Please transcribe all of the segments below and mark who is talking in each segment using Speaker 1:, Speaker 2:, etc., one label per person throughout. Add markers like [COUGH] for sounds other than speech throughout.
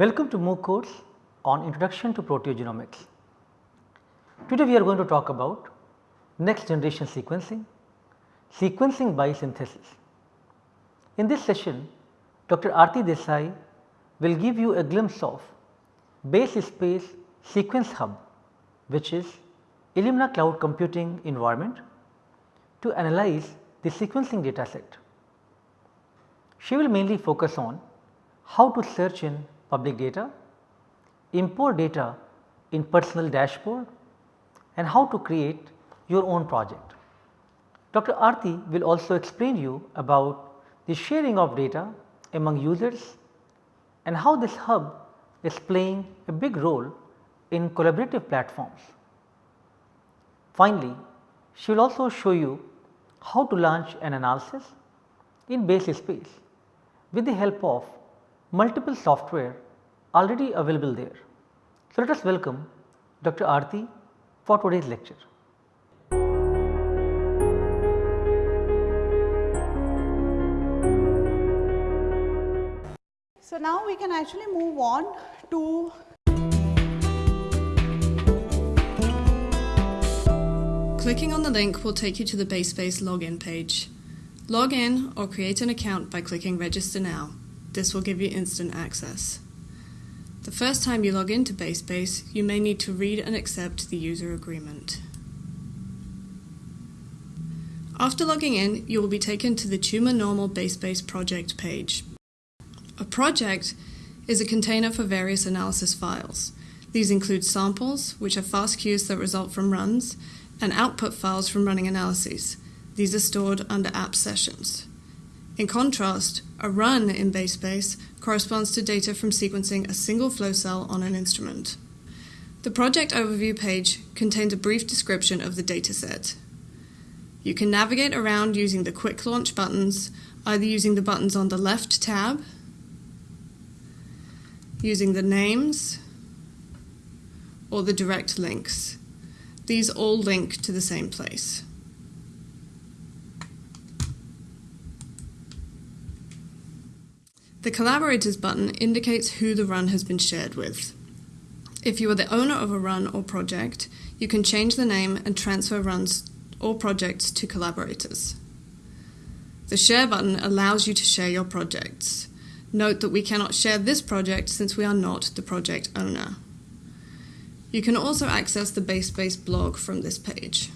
Speaker 1: Welcome to MOOC course on Introduction to Proteogenomics. Today we are going to talk about next generation sequencing, sequencing by synthesis. In this session, Dr. Aarti Desai will give you a glimpse of Base Space Sequence Hub which is Illumina cloud computing environment to analyze the sequencing data set. She will mainly focus on how to search in public data, import data in personal dashboard and how to create your own project. Dr. Aarti will also explain you about the sharing of data among users and how this hub is playing a big role in collaborative platforms. Finally, she will also show you how to launch an analysis in base space with the help of multiple software already available there. So, let us welcome Dr. Aarti for today's lecture.
Speaker 2: So, now we can actually move on to
Speaker 3: Clicking on the link will take you to the BaseSpace login page. Log in or create an account by clicking register now. This will give you instant access. The first time you log into BaseSpace, you may need to read and accept the user agreement. After logging in, you will be taken to the Tumor Normal BaseSpace project page. A project is a container for various analysis files. These include samples, which are FASTQs that result from runs, and output files from running analyses. These are stored under app sessions. In contrast, a run in BaseSpace corresponds to data from sequencing a single flow cell on an instrument. The project overview page contains a brief description of the dataset. You can navigate around using the quick launch buttons, either using the buttons on the left tab, using the names, or the direct links. These all link to the same place. The Collaborators button indicates who the run has been shared with. If you are the owner of a run or project, you can change the name and transfer runs or projects to collaborators. The Share button allows you to share your projects. Note that we cannot share this project since we are not the project owner. You can also access the BaseSpace blog from this page.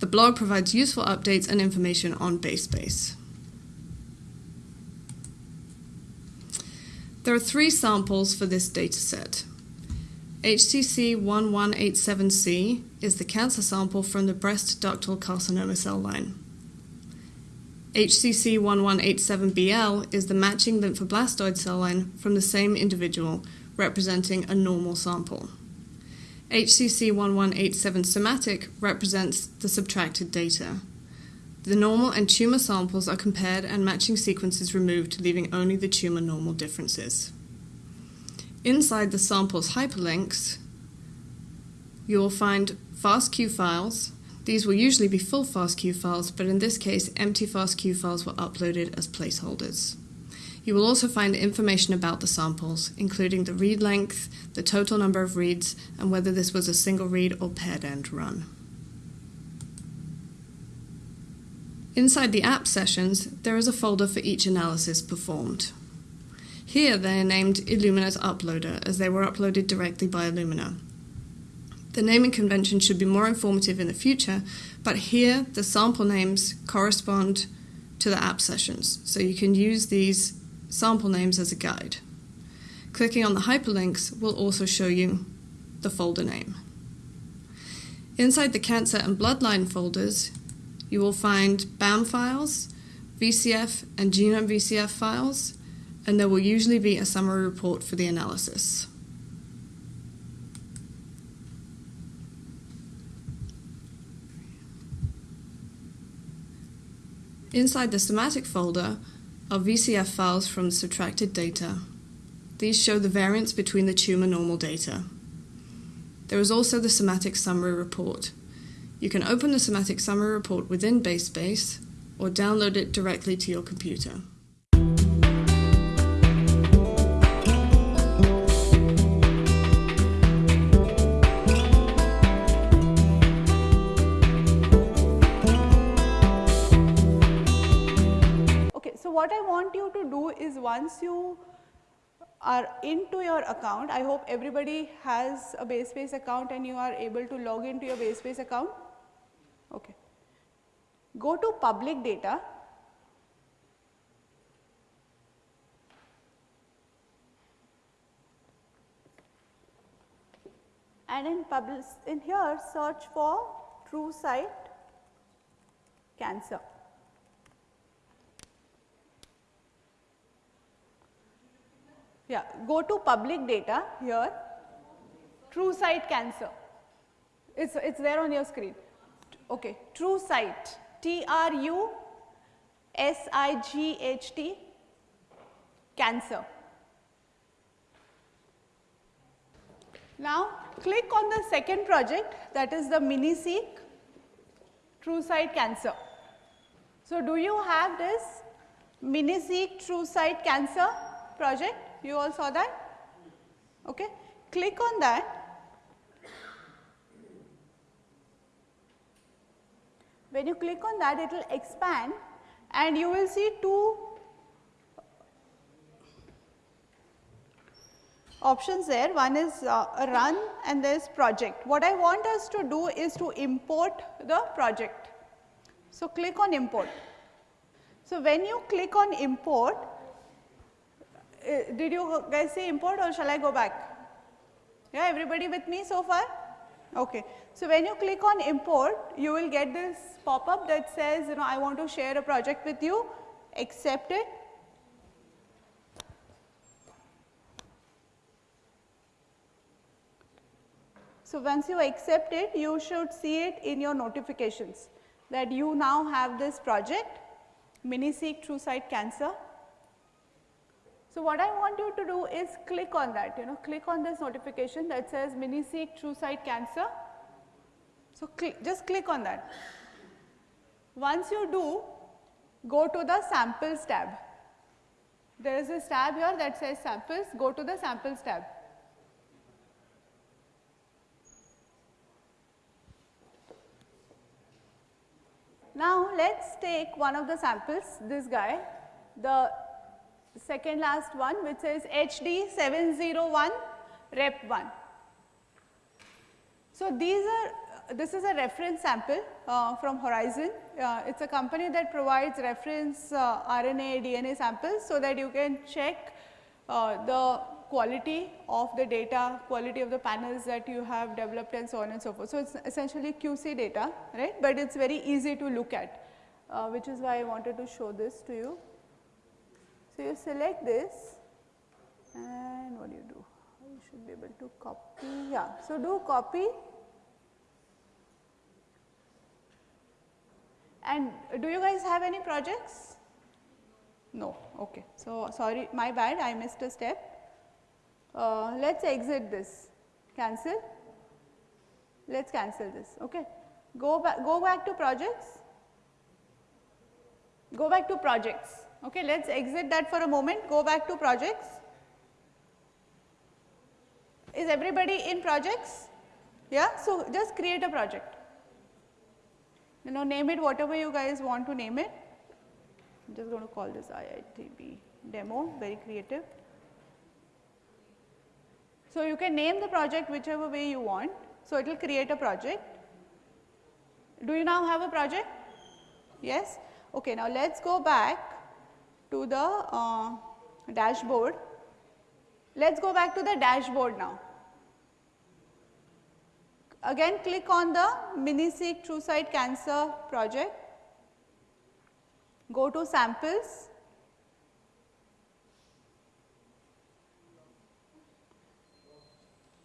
Speaker 3: The blog provides useful updates and information on BaseSpace. There are three samples for this dataset. HCC 1187C is the cancer sample from the breast ductal carcinoma cell line. HCC 1187BL is the matching lymphoblastoid cell line from the same individual representing a normal sample. HCC 1187 somatic represents the subtracted data. The normal and tumor samples are compared and matching sequences removed, leaving only the tumor normal differences. Inside the samples hyperlinks, you will find FASTQ files. These will usually be full FASTQ files, but in this case, empty FASTQ files were uploaded as placeholders. You will also find information about the samples, including the read length, the total number of reads, and whether this was a single read or paired end run. Inside the app sessions, there is a folder for each analysis performed. Here they are named Illumina's Uploader as they were uploaded directly by Illumina. The naming convention should be more informative in the future, but here the sample names correspond to the app sessions, so you can use these sample names as a guide. Clicking on the hyperlinks will also show you the folder name. Inside the cancer and bloodline folders, you will find BAM files, VCF and genome VCF files, and there will usually be a summary report for the analysis. Inside the somatic folder are VCF files from subtracted data. These show the variance between the tumor normal data. There is also the somatic summary report. You can open the Somatic Summary Report within BaseSpace or download it directly to your computer. Okay.
Speaker 2: So what I want you to do is once you are into your account, I hope everybody has a BaseSpace account and you are able to log into your BaseSpace account. Okay. Go to public data and in public, in here search for TruSight cancer. Yeah, go to public data here, TruSight cancer. It's, it's there on your screen. Okay, TruSight, T R U S I G H T, cancer. Now, click on the second project that is the MiniSeq True TruSight cancer. So, do you have this MiniSeq True TruSight cancer project? You all saw that? Okay. Click on that. When you click on that, it will expand and you will see two options there. One is uh, run and there is project. What I want us to do is to import the project. So, click on import. So, when you click on import, uh, did you guys say import or shall I go back? Yeah, everybody with me so far? Okay. So, when you click on import, you will get this pop up that says, you know, I want to share a project with you, accept it So, once you accept it, you should see it in your notifications that you now have this project MiniSeq TruSight Cancer. So, what I want you to do is click on that, you know, click on this notification that says MiniSeq TruSight Cancer. So, cl just click on that. Once you do, go to the samples tab. There is a tab here that says samples, go to the samples tab. Now, let us take one of the samples, this guy, the second last one which says HD 701 rep 1. So, these are this is a reference sample uh, from Horizon. Uh, it is a company that provides reference uh, RNA, DNA samples so that you can check uh, the quality of the data, quality of the panels that you have developed and so on and so forth. So, it is essentially QC data, right, but it is very easy to look at, uh, which is why I wanted to show this to you. So, you select this and what do you do? You should be able to copy, yeah. So, do copy and do you guys have any projects? No, okay. So, sorry, my bad, I missed a step uh, let us exit this, cancel, let us cancel this, okay. Go back, go back to projects, go back to projects, okay. Let us exit that for a moment, go back to projects. Is everybody in projects? Yeah, so just create a project. You know, name it whatever you guys want to name it. I am just going to call this IITB demo, very creative. So, you can name the project whichever way you want. So, it will create a project. Do you now have a project? Yes? Okay, now let us go back to the uh, dashboard. Let us go back to the dashboard now. Again click on the MiniSeq TruSight Cancer project, go to samples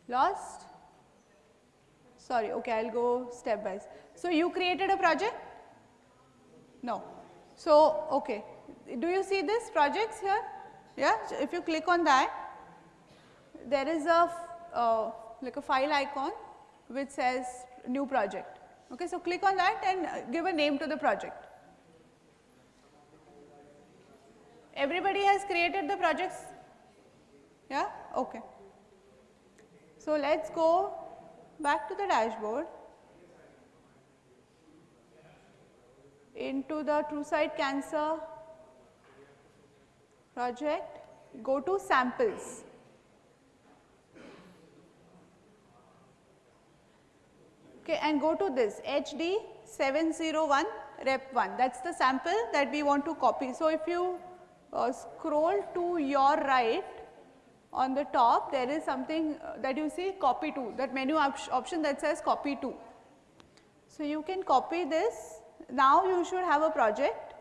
Speaker 2: Lost? Sorry, okay, I will go step by step. So, you created a project? No. So, okay, do you see this projects here? Yeah, so if you click on that, there is a uh, like a file icon which says new project. Okay, so click on that and give a name to the project. Everybody has created the projects? Yeah, okay. So, let us go back to the dashboard into the TruSight cancer project, go to samples. Okay, and go to this HD 701 rep 1 that is the sample that we want to copy. So, if you uh, scroll to your right on the top there is something uh, that you see copy to that menu op option that says copy to. So, you can copy this now you should have a project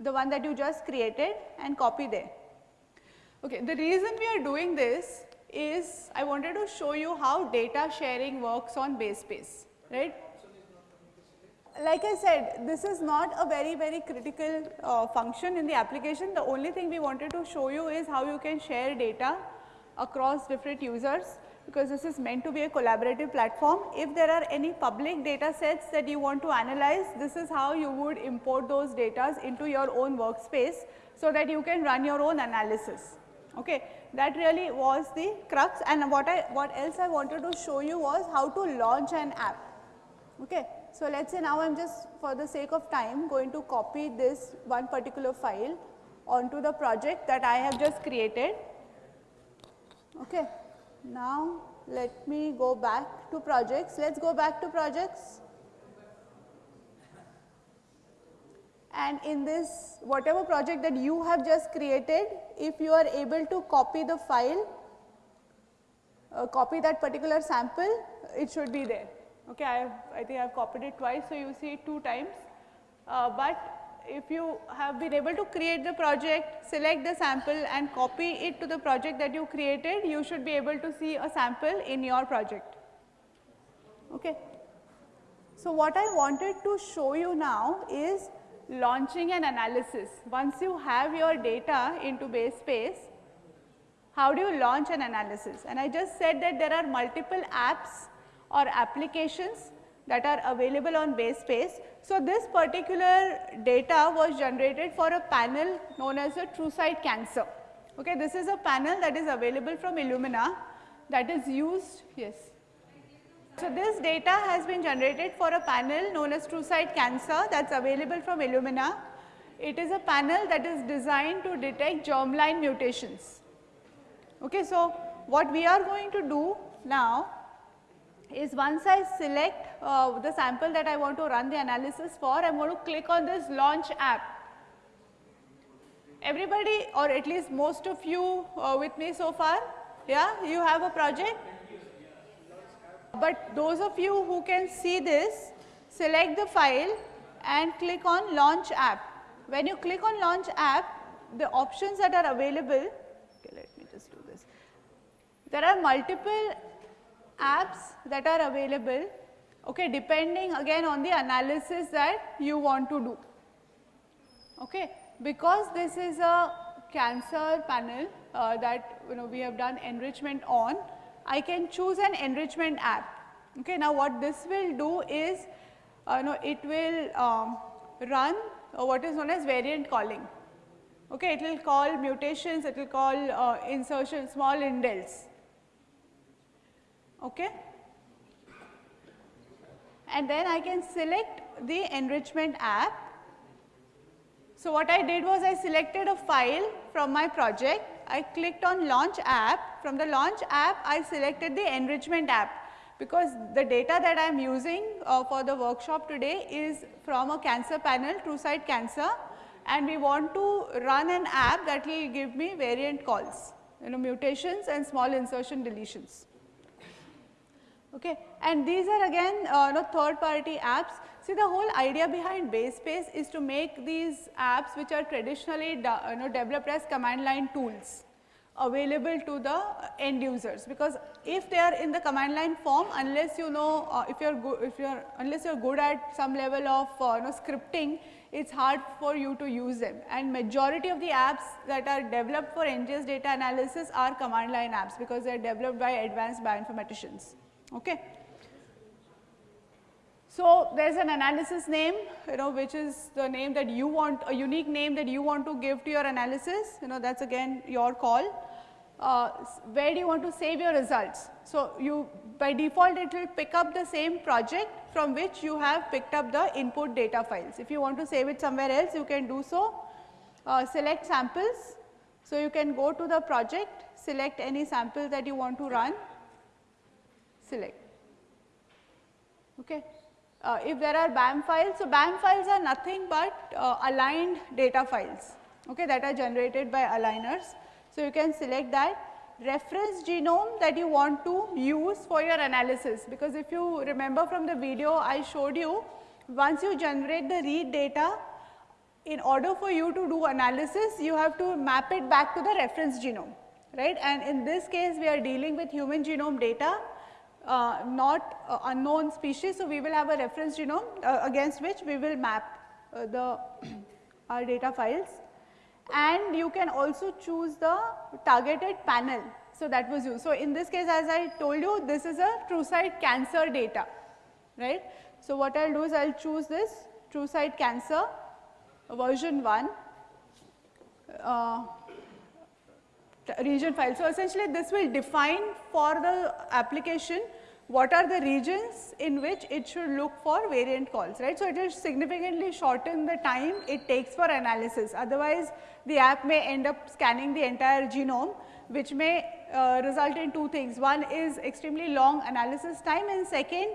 Speaker 2: the one that you just created and copy there. Okay, the reason we are doing this is I wanted to show you how data sharing works on BaseSpace, right. Like I said, this is not a very, very critical uh, function in the application. The only thing we wanted to show you is how you can share data across different users because this is meant to be a collaborative platform. If there are any public data sets that you want to analyze, this is how you would import those data into your own workspace so that you can run your own analysis. Okay. That really was the crux and what I what else I wanted to show you was how to launch an app. Okay. So, let us say now I am just for the sake of time going to copy this one particular file onto the project that I have just created. Okay. Now, let me go back to projects. Let us go back to projects. And in this whatever project that you have just created, if you are able to copy the file, uh, copy that particular sample, it should be there. Okay, I, have, I think I have copied it twice, so you see it two times. Uh, but if you have been able to create the project, select the sample and copy it to the project that you created, you should be able to see a sample in your project. Okay. So, what I wanted to show you now is launching an analysis. Once you have your data into BaseSpace, how do you launch an analysis? And I just said that there are multiple apps or applications that are available on BaseSpace. So, this particular data was generated for a panel known as a TruSight cancer. Okay, this is a panel that is available from Illumina that is used, yes. So, this data has been generated for a panel known as TruSight cancer that is available from Illumina. It is a panel that is designed to detect germline mutations. Okay, so, what we are going to do now is once I select uh, the sample that I want to run the analysis for, I am going to click on this launch app. Everybody or at least most of you uh, with me so far, yeah, you have a project. But those of you who can see this, select the file and click on launch app. When you click on launch app, the options that are available, okay, let me just do this. There are multiple apps that are available okay, depending again on the analysis that you want to do. Okay. Because this is a cancer panel uh, that you know we have done enrichment on, I can choose an enrichment app. Okay. Now, what this will do is uh, know, it will um, run uh, what is known as variant calling. Okay, it will call mutations, it will call uh, insertion small indels okay. And then I can select the enrichment app. So, what I did was I selected a file from my project, I clicked on launch app, from the launch app I selected the enrichment app because the data that I am using uh, for the workshop today is from a cancer panel TruSight cancer and we want to run an app that will give me variant calls, you know mutations and small insertion deletions. Okay. And these are again uh, know, third party apps. See the whole idea behind BaseSpace is to make these apps which are traditionally you know, developed as command line tools available to the end users because if they are in the command line form unless you know uh, if you are good if you are unless you are good at some level of uh, you know, scripting it is hard for you to use them and majority of the apps that are developed for NGS data analysis are command line apps because they are developed by advanced bioinformaticians. Okay. So, there is an analysis name you know which is the name that you want a unique name that you want to give to your analysis you know that is again your call. Uh, where do you want to save your results? So, you by default it will pick up the same project from which you have picked up the input data files. If you want to save it somewhere else you can do so. Uh, select samples So, you can go to the project, select any sample that you want to run, select. Okay. Uh, if there are BAM files, so BAM files are nothing but uh, aligned data files okay, that are generated by aligners. So, you can select that reference genome that you want to use for your analysis. Because if you remember from the video I showed you once you generate the read data in order for you to do analysis you have to map it back to the reference genome right? And in this case we are dealing with human genome data uh, not uh, unknown species. So, we will have a reference genome uh, against which we will map uh, the [CLEARS THROAT] our data files and you can also choose the targeted panel. So, that was used. So, in this case as I told you this is a TruSight cancer data right. So, what I will do is I will choose this TruSight cancer version 1 uh, region file. So, essentially this will define for the application what are the regions in which it should look for variant calls, right. So, it will significantly shorten the time it takes for analysis. Otherwise, the app may end up scanning the entire genome, which may uh, result in two things. One is extremely long analysis time and second,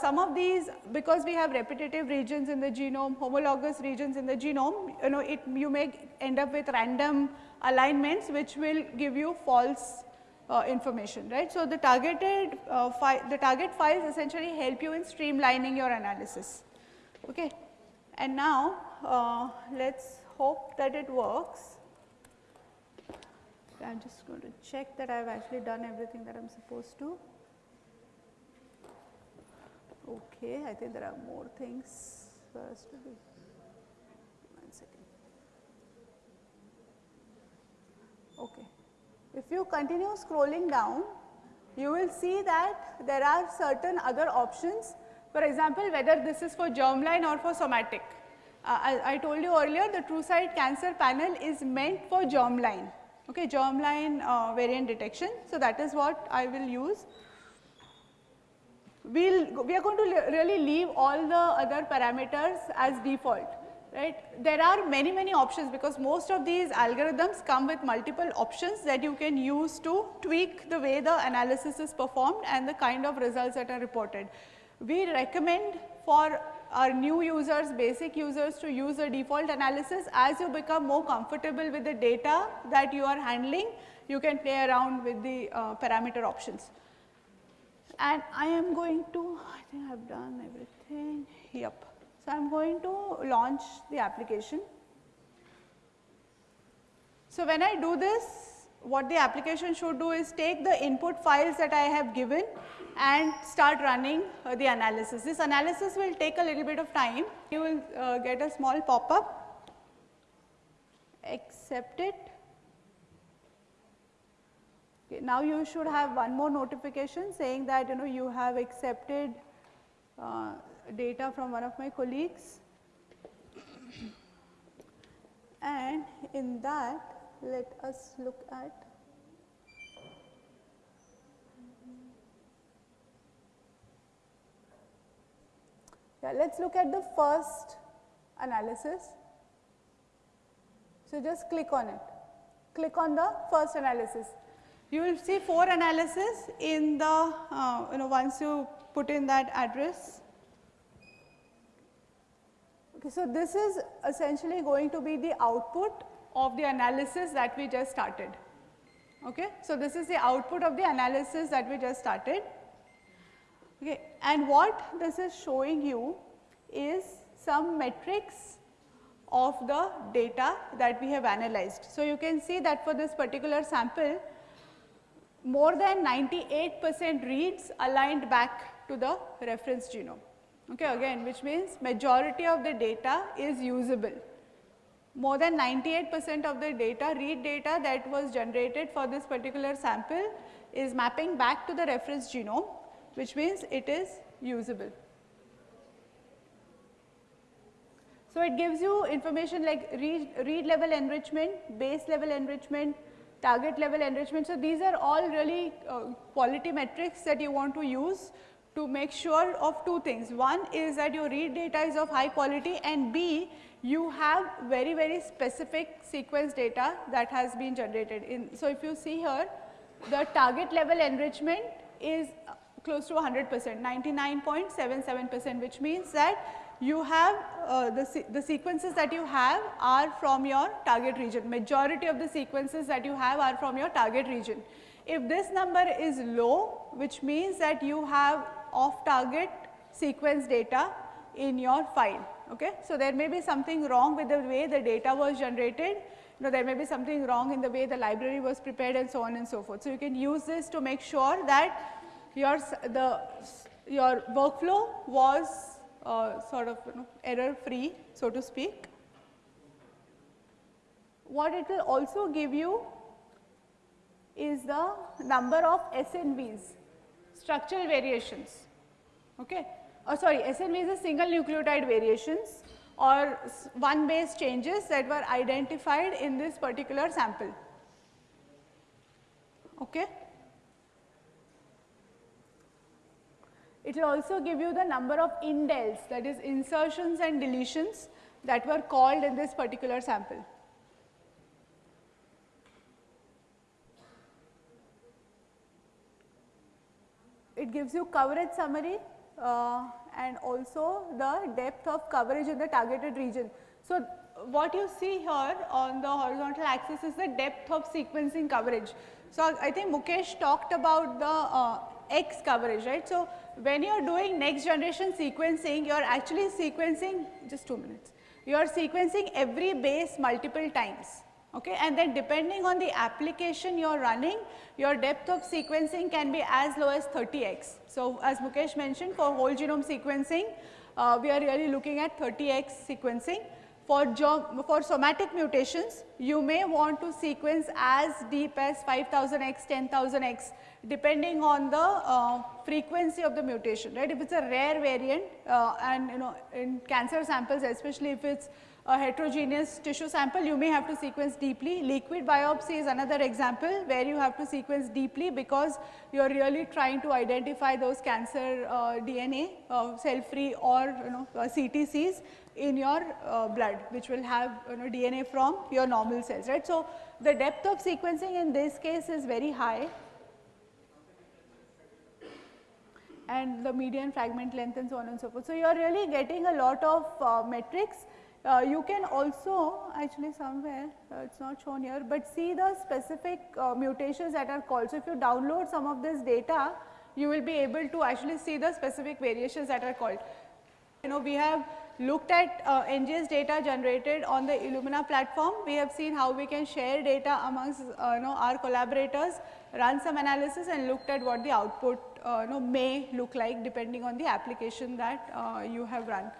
Speaker 2: some of these because we have repetitive regions in the genome, homologous regions in the genome, you know, it you may end up with random alignments which will give you false uh, information, right. So, the targeted uh, the target files essentially help you in streamlining your analysis. Okay. And now, uh, let us hope that it works. I am just going to check that I have actually done everything that I am supposed to. Okay, I think there are more things for us to do. One second. Okay. If you continue scrolling down, you will see that there are certain other options. For example, whether this is for germline or for somatic. Uh, I, I, told you earlier the TruSight cancer panel is meant for germline, okay, germline uh, variant detection. So, that is what I will use. We'll, we are going to really leave all the other parameters as default right. There are many, many options because most of these algorithms come with multiple options that you can use to tweak the way the analysis is performed and the kind of results that are reported. We recommend for our new users, basic users to use the default analysis as you become more comfortable with the data that you are handling, you can play around with the uh, parameter options. And I am going to, I think I have done everything, yep. So, I am going to launch the application. So, when I do this what the application should do is take the input files that I have given and start running uh, the analysis. This analysis will take a little bit of time. You will uh, get a small pop up, accept it. Okay, now you should have one more notification saying that you know you have accepted uh, data from one of my colleagues and in that let us look at yeah let us look at the first analysis. So, just click on it, click on the first analysis. You will see four analysis in the uh, you know once you put in that address Okay, so this is essentially going to be the output of the analysis that we just started. Okay, so this is the output of the analysis that we just started. Okay, and what this is showing you is some metrics of the data that we have analyzed. So you can see that for this particular sample, more than 98 percent reads aligned back to the reference genome okay again which means majority of the data is usable. More than 98 percent of the data read data that was generated for this particular sample is mapping back to the reference genome which means it is usable. So, it gives you information like read, read level enrichment, base level enrichment, target level enrichment. So, these are all really uh, quality metrics that you want to use to make sure of two things. One is that your read data is of high quality and B you have very very specific sequence data that has been generated in. So, if you see here the target level enrichment is close to 100 percent 99.77 percent which means that you have uh, the, the sequences that you have are from your target region majority of the sequences that you have are from your target region. If this number is low which means that you have off target sequence data in your file. Okay. So, there may be something wrong with the way the data was generated, you know there may be something wrong in the way the library was prepared and so on and so forth. So, you can use this to make sure that your the your workflow was uh, sort of you know, error free so to speak. What it will also give you is the number of SNVs structural variations. Okay. Oh, sorry SNVs is single nucleotide variations or one base changes that were identified in this particular sample. Okay. It will also give you the number of indels that is insertions and deletions that were called in this particular sample. It gives you coverage summary uh, and also the depth of coverage in the targeted region. So, what you see here on the horizontal axis is the depth of sequencing coverage. So, I think Mukesh talked about the uh, X coverage, right. So, when you are doing next generation sequencing, you are actually sequencing just 2 minutes, you are sequencing every base multiple times. Okay, and then depending on the application you are running, your depth of sequencing can be as low as 30x. So, as Mukesh mentioned for whole genome sequencing, uh, we are really looking at 30x sequencing. For, for somatic mutations, you may want to sequence as deep as 5000x, 10,000x depending on the uh, frequency of the mutation, right. If it is a rare variant uh, and you know in cancer samples especially if it is a heterogeneous tissue sample you may have to sequence deeply. Liquid biopsy is another example where you have to sequence deeply because you are really trying to identify those cancer uh, DNA uh, cell free or you know uh, CTCs in your uh, blood which will have you know DNA from your normal cells right. So, the depth of sequencing in this case is very high and the median fragment length and so on and so forth. So, you are really getting a lot of uh, metrics. Uh, you can also actually somewhere uh, it is not shown here, but see the specific uh, mutations that are called. So, if you download some of this data, you will be able to actually see the specific variations that are called. You know we have looked at uh, NGS data generated on the Illumina platform. We have seen how we can share data amongst uh, you know our collaborators, run some analysis and looked at what the output uh, know, may look like depending on the application that you have run.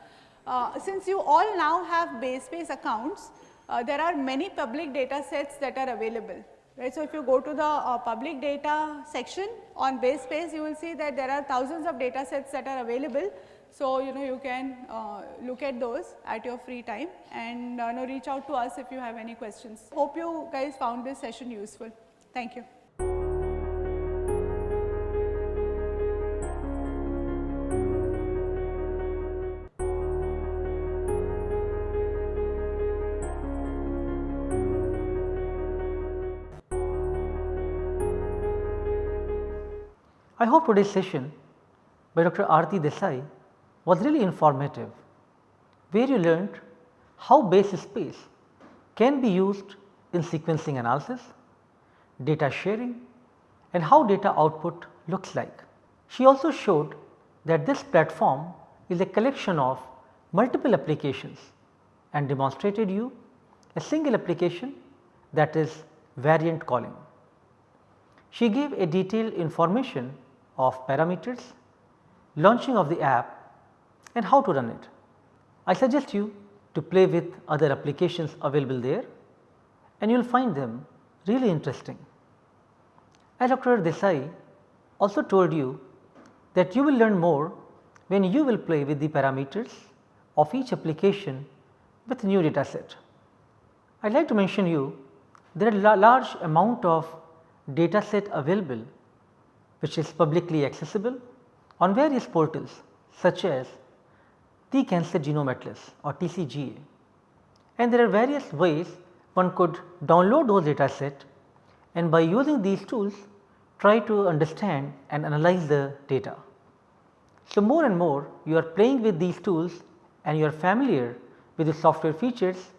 Speaker 2: Uh, since you all now have BaseSpace accounts, uh, there are many public data sets that are available. Right. So, if you go to the uh, public data section on BaseSpace, you will see that there are thousands of data sets that are available. So, you know you can uh, look at those at your free time and uh, know, reach out to us if you have any questions. Hope you guys found this session useful. Thank you.
Speaker 1: I hope today's session by Dr. Aarti Desai was really informative, where you learned how base space can be used in sequencing analysis, data sharing and how data output looks like. She also showed that this platform is a collection of multiple applications and demonstrated you a single application that is variant calling. She gave a detailed information of parameters, launching of the app and how to run it. I suggest you to play with other applications available there and you will find them really interesting. As Dr. Desai also told you that you will learn more when you will play with the parameters of each application with new data set. I would like to mention you there are large amount of data set available which is publicly accessible on various portals such as the Cancer Genome Atlas or TCGA. and there are various ways one could download those data set and by using these tools try to understand and analyze the data. So, more and more you are playing with these tools and you are familiar with the software features,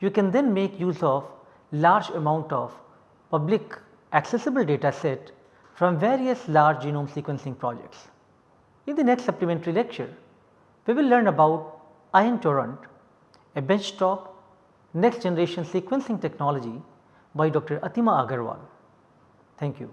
Speaker 1: you can then make use of large amount of public accessible data set from various large genome sequencing projects. In the next supplementary lecture, we will learn about Ion Torrent, a benchtop next generation sequencing technology by Dr. Atima Agarwal. Thank you.